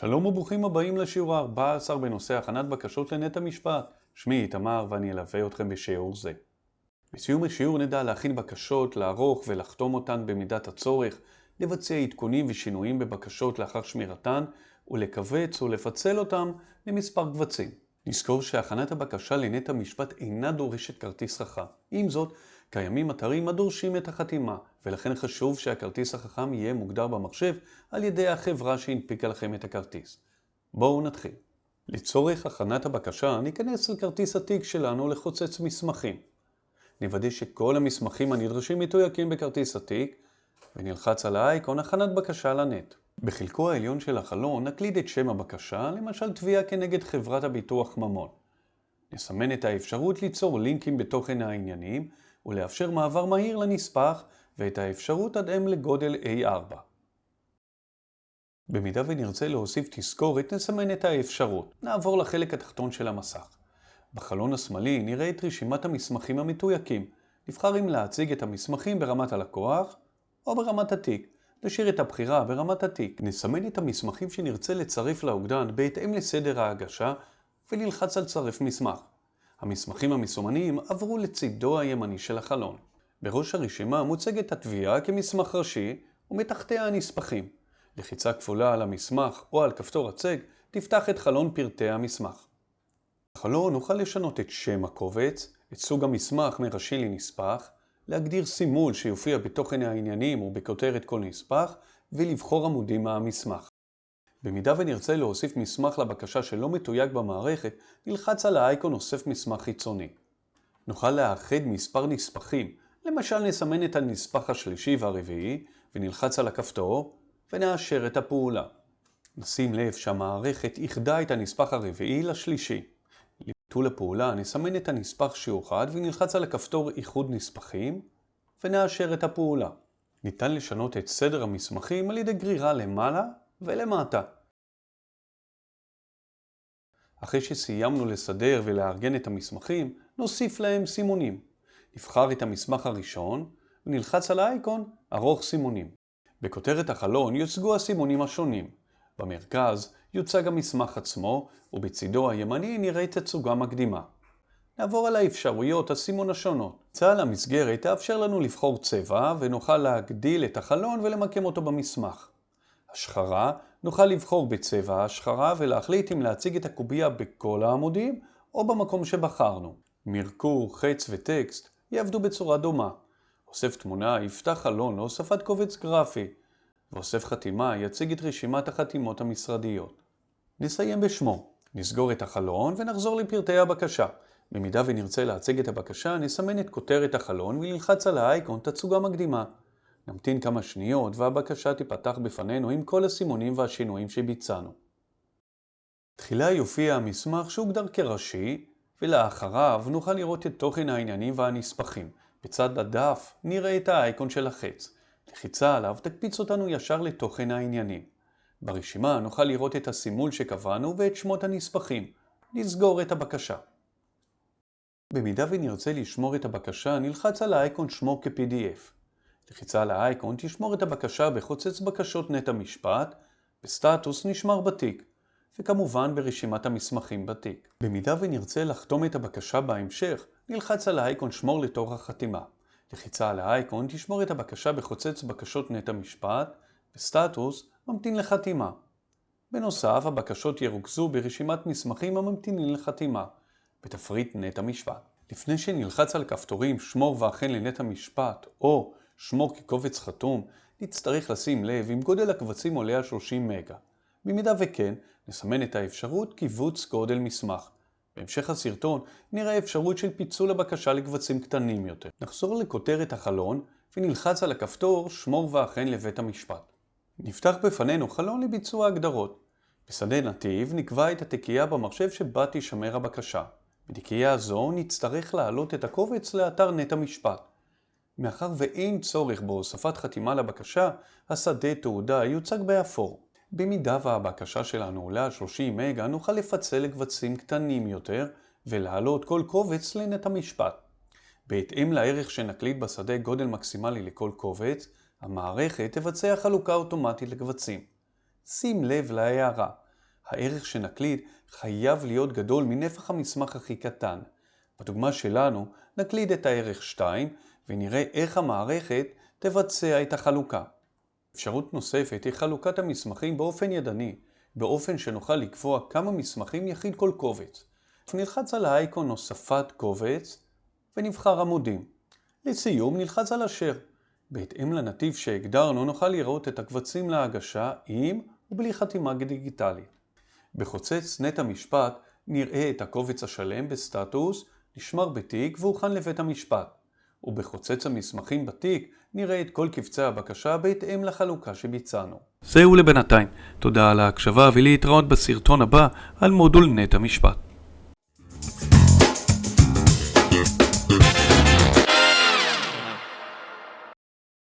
שלום וברוכים הבאים לשיעור ה-14 בנושא הכנת בקשות לנט המשפט. שמי איתמר ואני אלווה אתכם בשיעור זה. בסיום השיעור נדע להכין בקשות, לערוך ולחתום אותן במידת הצורך, לבצע עדכונים ושינויים בבקשות לאחר שמירתן, ולכווץ ולפצל אותם למספר קבצים. נזכור שהכנת הבקשה לנט המשפט אינה דורשת כרטיס חכם. עם זאת, קיימים אתרים הדורשים את החתימה, ולכן חשוב שהכרטיס החכם יהיה מוגדר במחשב על ידי החברה שהנפיקה לכם את הכרטיס. בואו נתחיל. לצורך הכנת הבקשה ניכנס לכרטיס התיק שלנו לחוצץ מסמכים. נוודא שכל המסמכים הנדרשים מתויקים בכרטיס התיק, ונלחץ על האייקון הכנת בקשה לנט. בחלקו העליון של החלון נקליד את שם הבקשה, למשל תביעה כנגד חברת הביטוח ממון. נסמן את האפשרות ליצור לינקים בתוכן העניינים, ולאפשר מעבר מהיר לנספח ואת האפשרות עד M לגודל A4. במידה ונרצה להוסיף תזכורת, נסמן את האפשרות. נעבור לחלק התחתון של המסך. בחלון השמאלי נראה את רשימת המסמכים המתויקים. נבחר אם להציג את המסמכים ברמת הלקוח או ברמת התיק. נשאיר את הבחירה ברמת התיק. נסמן את המסמכים שנרצה לצרף לאוגדן בהתאם לסדר ההגשה ונלחץ על צרף מסמך. המסמכים המסומנים עברו לצידו הימני של החלון. בראש הרשימה מוצגת התביעה כמסמך ראשי ומתחתיה הנספחים. לחיצה כפולה על המסמך או על כפתור הצג תפתח את חלון פרטי המסמך. בחלון נוכל לשנות את שם הקובץ, את סוג המסמך מראשי לנספח, להגדיר סימול שיופיע בתוכן העניינים ובכותרת כל נספח, ולבחור עמודים מהמסמך. במידה ונרצה להוסיף מסמך לבקשה שלא מתויג במערכת, נלחץ על האייקון אוסף מסמך חיצוני. נוכל לאחד מספר נספחים, למשל נסמן את הנספח השלישי והרביעי, ונלחץ על הכפתור, ונאשר את הפעולה. נשים לב שהמערכת איחדה את הנספח הרביעי לשלישי. לביטול הפעולה נסמן את הנספח שאוחד ונלחץ על הכפתור איחוד נספחים, ונאשר את הפעולה. ניתן לשנות את סדר המסמכים על ידי גרירה למעלה ולמטה. אחרי שסיימנו לסדר ולארגן את המסמכים, נוסיף להם סימונים. נבחר את המסמך הראשון ונלחץ על האייקון ארוך סימונים. בכותרת החלון יוצגו הסימונים השונים. במרכז יוצג המסמך עצמו, ובצידו הימני נראה תצוגה מקדימה. נעבור על האפשרויות הסימון השונות. צהל המסגרת תאפשר לנו לבחור צבע, ונוכל להגדיל את החלון ולמקם אותו במסמך. השחרה, נוכל לבחור בצבע ההשחרה ולהחליט אם להציג את הקובייה בכל העמודים או במקום שבחרנו. מרקור, חץ וטקסט יעבדו בצורה דומה. אוסף תמונה יפתח חלון להוספת קובץ גרפי, ואוסף חתימה יציג את רשימת החתימות המשרדיות. נסיים בשמו. נסגור את החלון ונחזור לפרטי הבקשה. במידה ונרצה להציג את הבקשה, נסמן את כותרת החלון ונלחץ על האייקון תצוגה מקדימה. נמתין כמה שניות והבקשה תיפתח בפנינו עם כל הסימונים והשינויים שביצענו. תחילה יופיע המסמך שהוגדר כראשי, ולאחריו נוכל לראות את תוכן העניינים והנספחים. בצד הדף נראה את האייקון של החץ. לחיצה עליו תקפיץ אותנו ישר לתוכן העניינים. ברשימה נוכל לראות את הסימול שקבענו ואת שמות הנספחים. נסגור את הבקשה. במידה ונרצה לשמור את הבקשה, נלחץ על האייקון שמו כ-PDF. לחיצה על האייקון תשמור את הבקשה בחוצץ בקשות נט המשפט, בסטטוס נשמר בתיק, וכמובן ברשימת המסמכים בתיק. במידה ונרצה לחתום את הבקשה בהמשך, נלחץ על האייקון שמור לתוך החתימה. לחיצה על האייקון תשמור את הבקשה בחוצץ בקשות נט המשפט, בסטטוס ממתין לחתימה. בנוסף, הבקשות ירוכזו ברשימת מסמכים הממתינים לחתימה, בתפריט נט המשפט. לפני שנלחץ על כפתורים שמור ואכן לנט המשפט, או שמור כקובץ חתום, נצטרך לשים לב אם גודל הקבצים עולה על 30 מגה. במידה וכן, נסמן את האפשרות קיבוץ גודל מסמך. בהמשך הסרטון נראה אפשרות של פיצול הבקשה לקבצים קטנים יותר. נחזור לכותרת החלון ונלחץ על הכפתור שמור ואכן לבית המשפט. נפתח בפנינו חלון לביצוע הגדרות. בשדה נתיב נקבע את התיקייה במחשב שבה תישמר הבקשה. בתיקייה זו נצטרך להעלות את הקובץ לאתר נט המשפט. מאחר ואין צורך בהוספת חתימה לבקשה, השדה תעודה יוצג באפור. במידה והבקשה שלנו עולה על 30 מגה, נוכל לפצל לקבצים קטנים יותר ולהעלות כל קובץ לנט המשפט. בהתאם לערך שנקליט בשדה גודל מקסימלי לכל קובץ, המערכת תבצע חלוקה אוטומטית לקבצים. שים לב להערה, הערך שנקליד חייב להיות גדול מנפח המסמך הכי קטן. בדוגמה שלנו נקליד את הערך 2 ונראה איך המערכת תבצע את החלוקה. אפשרות נוספת היא חלוקת המסמכים באופן ידני, באופן שנוכל לקבוע כמה מסמכים יכיל כל קובץ. נלחץ על האייקון הוספת קובץ ונבחר עמודים. לסיום נלחץ על אשר. בהתאם לנתיב שהגדרנו נוכל לראות את הקבצים להגשה עם ובלי חתימה דיגיטלית. בחוצץ נט המשפט נראה את הקובץ השלם בסטטוס, נשמר בתיק והוכן לבית המשפט. ובחוצץ המסמכים בתיק נראה את כל קבצי הבקשה בהתאם לחלוקה שביצענו. זהו לבינתיים. תודה על ההקשבה ולהתראות בסרטון הבא על מודול נט המשפט.